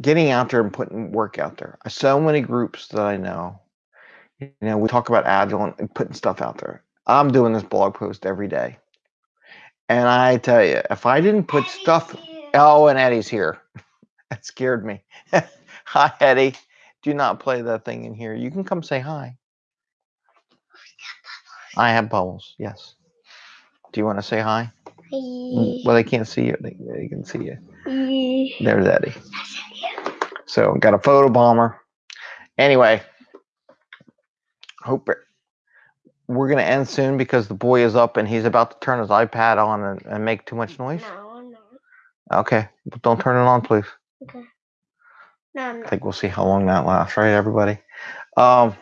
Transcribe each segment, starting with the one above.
getting out there and putting work out there. So many groups that I know, you know, we talk about agile and putting stuff out there. I'm doing this blog post every day. And I tell you, if I didn't put Eddie's stuff, here. oh, and Eddie's here. that scared me. hi, Eddie. Do not play that thing in here. You can come say hi. I have bubbles. Yes. Do you want to say hi? Well, they can't see you. They, they can see you. There's Eddie. So got a photo bomber. Anyway, hope it- we're gonna end soon because the boy is up and he's about to turn his iPad on and, and make too much noise. No, no. Okay, but don't turn it on, please. Okay. No, I'm I think we'll see how long that lasts, right, everybody? Um,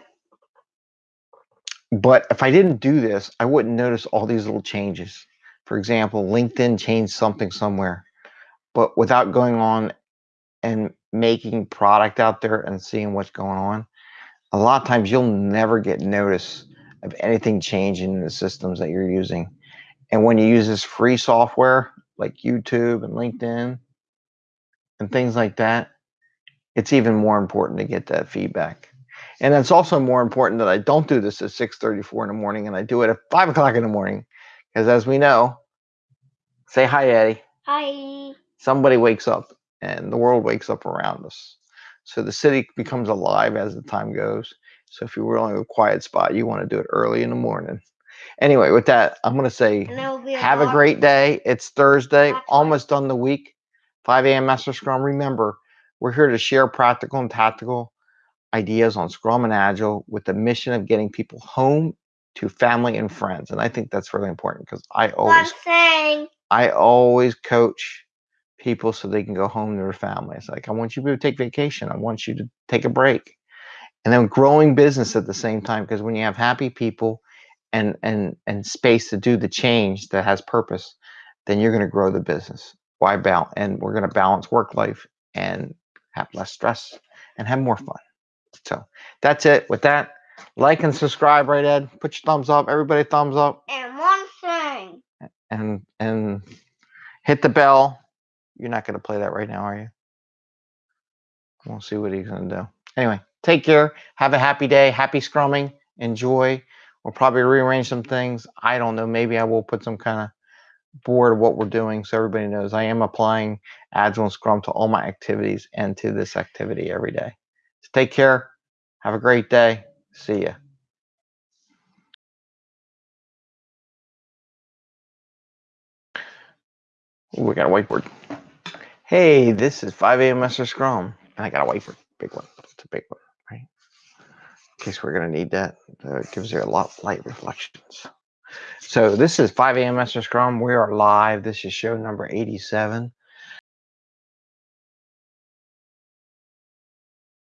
but if I didn't do this, I wouldn't notice all these little changes. For example, LinkedIn changed something somewhere, but without going on and making product out there and seeing what's going on, a lot of times you'll never get notice of anything changing in the systems that you're using. And when you use this free software like YouTube and LinkedIn and things like that, it's even more important to get that feedback. And it's also more important that I don't do this at 6:34 in the morning and I do it at five o'clock in the morning. Because as we know, say hi, Eddie. Hi. Somebody wakes up and the world wakes up around us. So the city becomes alive as the time goes. So if you were in a quiet spot, you want to do it early in the morning. Anyway, with that, I'm gonna say And there will be a have a great day. It's Thursday, almost done the week. 5 a.m. Master Scrum. Remember, we're here to share practical and tactical ideas on Scrum and Agile with the mission of getting people home to family and friends. And I think that's really important because I always. I always coach people so they can go home to their families. Like I want you to take vacation. I want you to take a break. And then growing business at the mm. same time because when you have happy people and and and space to do the change that has purpose, then you're going to grow the business. Why balance? And we're going to balance work life and have less stress and have more fun. So that's it. With that, like and subscribe, right, Ed? Put your thumbs up. Everybody, thumbs up And one thing. and and hit the bell. You're not going to play that right now, are you? We'll see what he's going to do. Anyway, take care. Have a happy day. Happy scrumming. Enjoy. We'll probably rearrange some things. I don't know. Maybe I will put some kind of board of what we're doing so everybody knows I am applying Agile and Scrum to all my activities and to this activity every day. So take care. Have a great day. See ya. Ooh, we got a whiteboard. Hey, this is 5 a.m. Master Scrum. And I got a whiteboard. Big one. It's a big one, right? In case we're going to need that. It gives you a lot of light reflections. So this is 5 a.m. Master Scrum. We are live. This is show number 87.